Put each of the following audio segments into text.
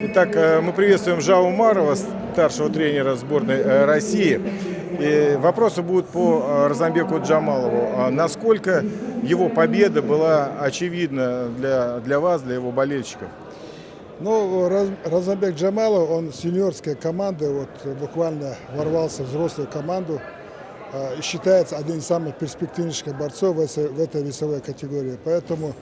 Итак, э, мы приветствуем Жау Умарова, старшего тренера сборной э, России. И вопросы будут по э, Розамбеку Джамалову. А Насколько его победа была очевидна для, для вас, для его болельщиков? Ну, Разамбек Джамалов, он с юниорской команды, вот буквально ворвался в взрослую команду и считается одним из самых перспективнейших борцов в этой весовой категории. Поэтому,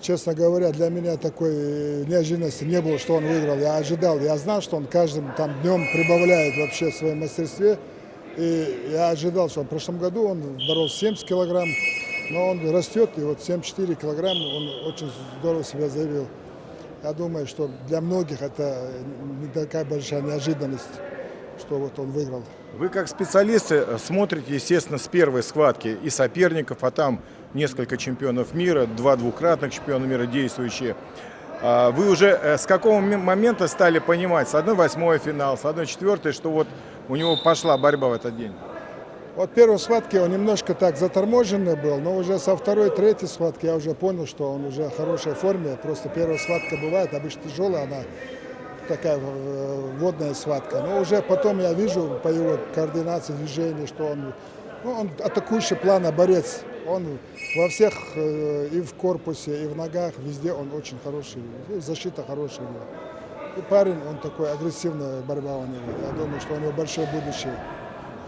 честно говоря, для меня такой неожиданности не было, что он выиграл. Я ожидал, я знал, что он каждым там днем прибавляет вообще в своем мастерстве. И я ожидал, что в прошлом году он боролся 70 килограмм, но он растет, и вот 74 килограмм он очень здорово себя заявил. Я думаю, что для многих это не такая большая неожиданность, что вот он выиграл. Вы как специалисты смотрите, естественно, с первой схватки и соперников, а там несколько чемпионов мира, два двукратных чемпиона мира действующие. А Вы уже э, с какого момента стали понимать, с 1-8 финал, с 1-4, что вот у него пошла борьба в этот день? Вот первой схватки он немножко так заторможенный был, но уже со второй, третьей схватки я уже понял, что он уже в хорошей форме. Просто первая схватка бывает, обычно тяжелая, она такая э, водная схватка. Но уже потом я вижу по его координации движений, что он, ну, он атакующий плана борец. Он во всех, э, и в корпусе, и в ногах, везде он очень хороший. И защита хорошая. И парень, он такой, агрессивная борьба у него. Я думаю, что у него большое будущее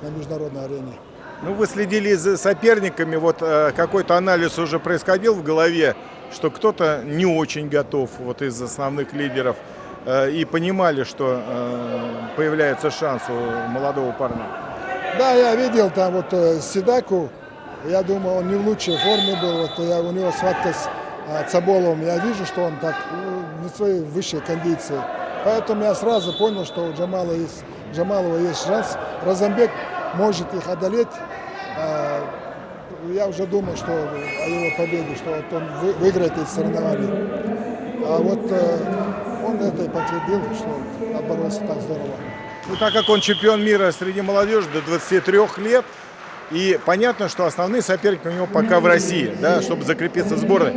на международной арене. Ну, вы следили за соперниками, вот э, какой-то анализ уже происходил в голове, что кто-то не очень готов вот из основных лидеров, э, и понимали, что появляется шанс у молодого парня. Да, я видел там вот Седаку, я думаю, он не в лучшей форме был, вот я, у него схватка с а, Цаболовым, я вижу, что он так ну, не своей высшей кондиции. Поэтому я сразу понял, что у Джамала есть, Джамалова есть шанс. Разамбек может их одолеть. А, я уже думал, что о его победе, что вот он вы- выиграет эти соревнования. А вот э, он это и подтвердил, что оборолся так здорово. Ну, так как он чемпион мира среди молодежи до 23 лет, и понятно, что основные соперники у него пока в России, да, чтобы закрепиться в сборной.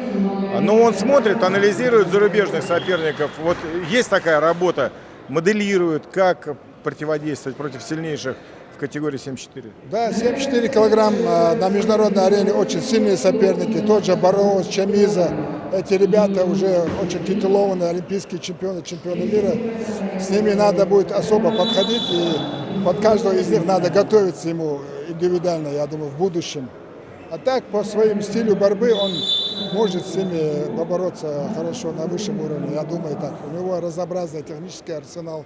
Но он смотрит, анализирует зарубежных соперников. Вот есть такая работа, моделирует, как противодействовать против сильнейших в категории 74. Да, 74 килограмм э, на международной арене очень сильные соперники. Тот же Бароус, Чамиза. Эти ребята уже очень титулованные олимпийские чемпионы, чемпионы мира. С ними надо будет особо подходить. И под каждого из них надо готовиться ему индивидуально, я думаю, в будущем. А так, по своему стилю борьбы, он может с ними побороться хорошо на высшем уровне. Я думаю так. У него разнообразный технический арсенал.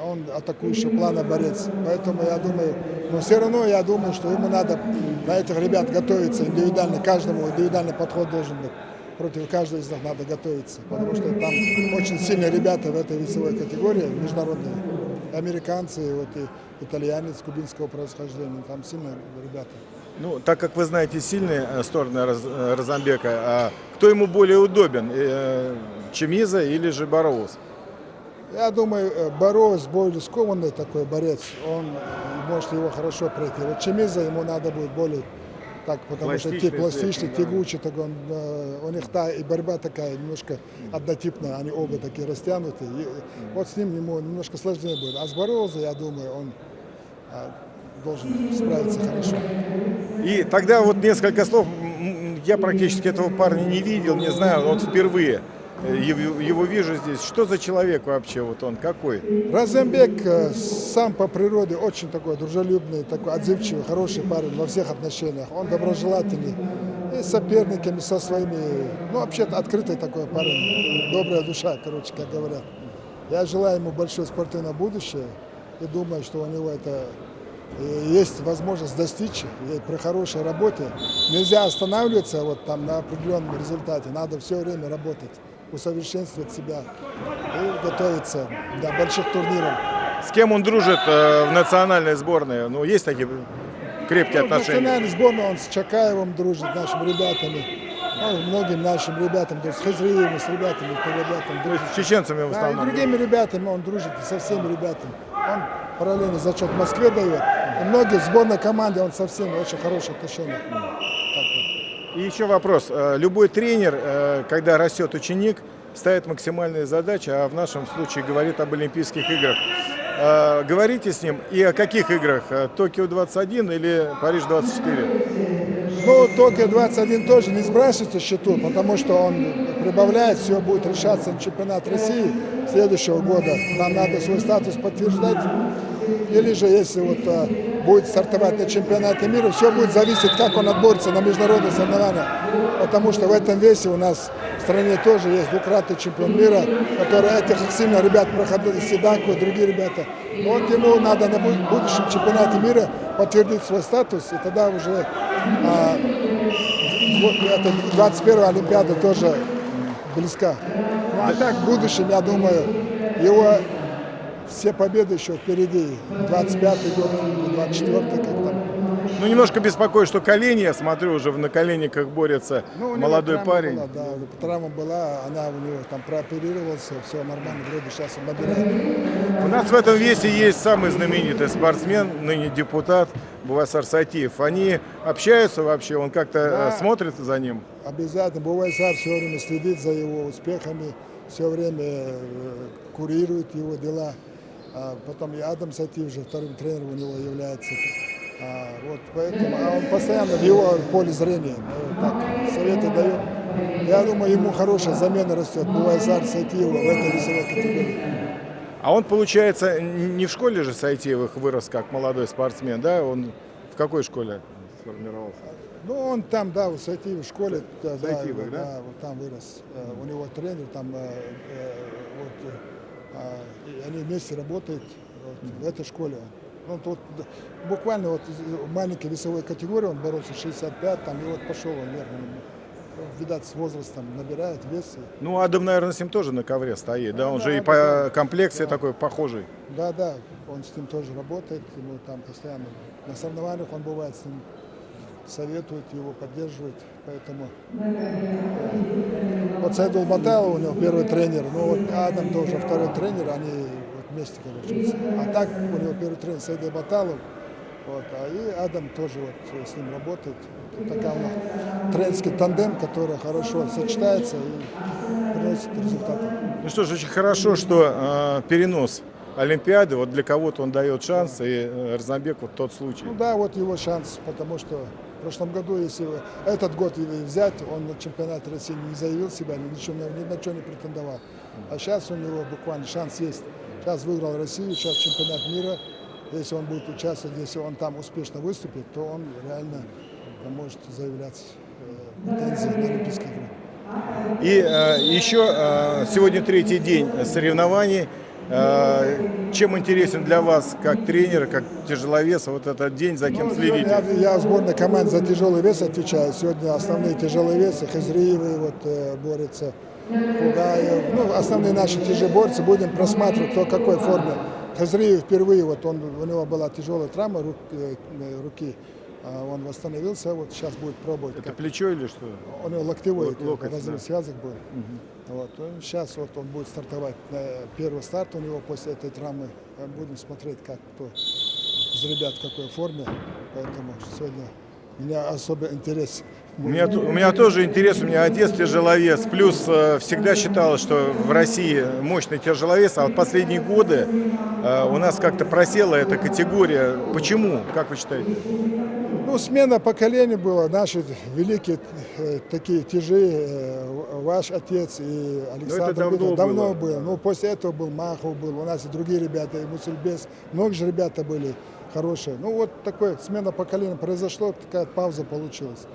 Он атакующий плана борец. Поэтому я думаю, но все равно я думаю, что ему надо на этих ребят готовиться индивидуально. Каждому индивидуальный подход должен быть. Против каждого из них надо готовиться. Потому что там очень сильные ребята в этой весовой категории, международные. Американцы, вот и итальянец кубинского происхождения. Там сильные ребята. Ну, так как вы знаете сильные э, стороны э, Розамбека, а кто ему более удобен, э, Чемиза или же Бароус? Я думаю, Борос более скованный такой борец, он может его хорошо пройти. Вот Чемиза ему надо будет более так, потому что те да. тягучий, так он, э, у них та и борьба такая немножко однотипная, они оба такие растянутые. И вот с ним ему немножко сложнее будет. А с Борозой, я думаю, он э, должен справиться хорошо. И тогда вот несколько слов. Я практически этого парня не видел, не знаю, вот впервые его, его вижу здесь. Что за человек вообще, вот он какой? Разембек э, сам по природе очень такой дружелюбный, такой отзывчивый, хороший парень во всех отношениях. Он доброжелательный и с соперниками, со своими. Ну, вообще-то открытый такой парень, добрая душа, короче, как говорят. Я желаю ему большое спортивное будущее и думаю, что у него это э, есть возможность достичь при хорошей работе. Нельзя останавливаться вот там на определенном результате, надо все время работать, усовершенствовать себя и готовиться для больших турниров. С кем он дружит э, в национальной сборной? Ну, есть такие крепкие Ну, в отношения? национальной сборной он с Чакаевым дружит, нашими ребятами. Ну, многим нашим ребятам, дружит, с Хазриевым, с ребятами, кто ребятам дружит. С чеченцами в Да, и основном. другими ребятами он дружит, со всеми ребятами. Он параллельно зачет в Москве дает. И многие в сборной команде, он со всеми очень хорошие отношения. И еще вопрос. Э, Любой тренер, э, когда растет ученик, ставит максимальные задачи, а в нашем случае говорит об Олимпийских играх. Э, говорите с ним и о каких играх? Э, Токио-21 или Париж-24? Ну, Токио-21 тоже не сбрасывается счету, потому что он прибавляет, все будет решаться на чемпионат России следующего года. Нам надо свой статус подтверждать. Или же, если вот а, будет стартовать на чемпионате мира, все будет зависеть, как он отборется на международные соревнования. Потому что в этом весе у нас в стране тоже есть двукратный чемпион мира, который этих сильно ребят проходили, Седанко и другие ребята. Но вот ему надо на будущем чемпионате мира подтвердить свой статус, и тогда уже а, вот, это 21 Олимпиада тоже близка. Ну а так в будущем, я думаю, его все победы еще впереди. 25-й год, 24-й, как там. Ну, немножко беспокоит, что колени, я смотрю, уже на коленниках борется ну, молодой парень. Была, да, травма была, она у него там прооперировался, все нормально, вроде сейчас он набирает. У нас в этом весе есть самый знаменитый спортсмен, ныне депутат Бувайсар Сатиев. Они общаются вообще, он как-то э, да, смотрит за ним? Обязательно, Бувайсар все время следит за его успехами, все время э, курирует его дела. А потом и Адам Сатив же вторым тренером у него является. А, вот поэтому, а он постоянно в его поле зрения. Ну, так, советы дает. Я думаю, ему хорошая замена растет. Бувайзар Сатиева в этой весовой категории. А он, получается, не в школе же Сайтиевых вырос как молодой спортсмен, да? Он в какой школе сформировался? Ну, он там, да, в школе. Да, Сайтиевых, да? Да, вот там вырос. -hmm. У него тренер там, э, э, вот, они вместе работают вот, в этой школе. Ну, тут буквально вот маленькой весовой категории он боролся 65, там, и вот пошел он вверх. Видать, с возрастом набирает вес. Ну, Адам, наверное, с ним тоже на ковре стоит, да? Он да, же да, и по комплекции да. такой похожий. Да, да, он с ним тоже работает, ему там постоянно на соревнованиях он бывает с ним советует его, поддерживает. Поэтому вот Сайдул Баталов у него первый тренер, ну вот Адам тоже второй тренер, они вот вместе, короче. А так у него первый тренер Сайдул Баталов, вот, а и Адам тоже вот с ним работает. Вот такая у нас тренерский тандем, который хорошо сочетается и приносит результаты. Ну что ж, очень хорошо, что э, перенос Олимпиады, вот для кого-то он дает шанс, и э, Разнобек вот тот случай. Ну да, вот его шанс, потому что прошлом году, если этот год взять, он на чемпионате России не заявил себя, ничего, ни на что не претендовал. А сейчас у него буквально шанс есть. Сейчас выиграл Россию, сейчас чемпионат мира. Если он будет участвовать, если он там успешно выступит, то он реально может заявлять э, претензии на Олимпийские игры. И э, еще э, сегодня третий день соревнований. Э, чем интересен для вас, как тренера, как тяжеловеса, вот этот день, за кем ну, следите? Я, я в сборной команде за тяжелый вес отвечаю. Сегодня основные тяжелые весы, Хазриевы вот, э, борются, Хугаев. Ну, основные наши тяжеборцы. Будем просматривать, кто в какой форме. Хазриев впервые, вот он, у него была тяжелая травма рук, э, руки. А он восстановился, вот сейчас будет пробовать. Это как... плечо или что? У него локтевой локоть, разрыв да. связок был. Угу. Вот. Он, сейчас вот он будет стартовать. Первый старт у него после этой травмы. Будем смотреть, как кто из ребят в какой форме. Поэтому сегодня у меня особый интерес. У меня, у меня тоже интерес, у меня отец тяжеловес. Плюс э, всегда считалось, что в России мощный тяжеловес, а вот последние годы э, у нас как-то просела эта категория. Почему, как вы считаете? Ну, смена поколений была. Наши великие э, такие тяжи, э, ваш отец и Александр давно, было. давно было. было. Ну, после этого был Махов, был, у нас и другие ребята, и Мусульбес. Много же ребята были хорошие. Ну, вот такой смена поколения произошла, такая пауза получилась.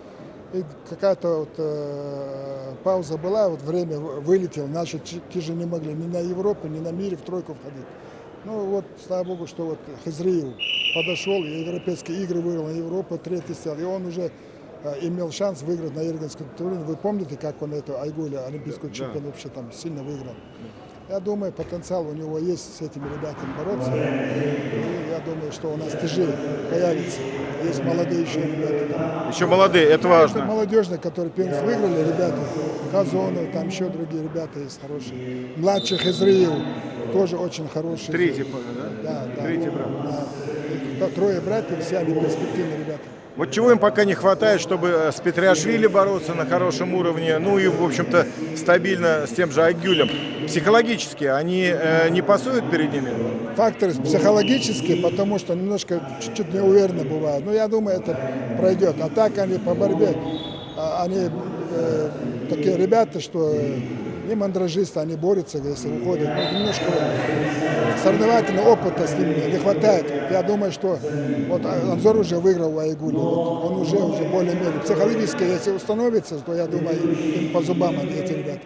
И какая-то вот э, пауза была, вот время вылетело, наши тяжи не могли ни на Европе, ни на мире в тройку входить. Ну вот, слава богу, что вот Хазриев подошел, и европейские игры выиграл на Европу, третий стал, и он уже э, имел шанс выиграть на Ирганском турнире. Вы помните, как он эту Айгуля, олимпийскую да, чемпион, вообще там сильно выиграл? Я думаю, потенциал у него есть с этими ребятами бороться. И я думаю, что у нас тяжи появится. Есть молодые еще ребята. Там. Еще молодые, это важно. Это молодежные, которые первенство выиграли, ребята. Казонов, там еще другие ребята есть хорошие. Младших Израил тоже очень хороший. Третий, да? Да, да. Третий брат. Да. Трое братьев, все они перспективные ребята. Вот чего им пока не хватает, чтобы э, с Петриашвили бороться на хорошем уровне, ну и, в общем-то, стабильно с тем же Агюлем. Психологически они э, не пасуют перед ними? Факторы психологические, потому что немножко чуть-чуть неуверенно бывают. Но я думаю, это пройдет. А так они по борьбе, а, они э, такие ребята, что не мандражисты, они борются, если уходят. Но немножко соревновательного опыта с ними не хватает. Я думаю, что вот Анзор уже выиграл в Айгуле. Вот он уже, уже более-менее психологически, если установится, то я думаю, по зубам они, эти ребята.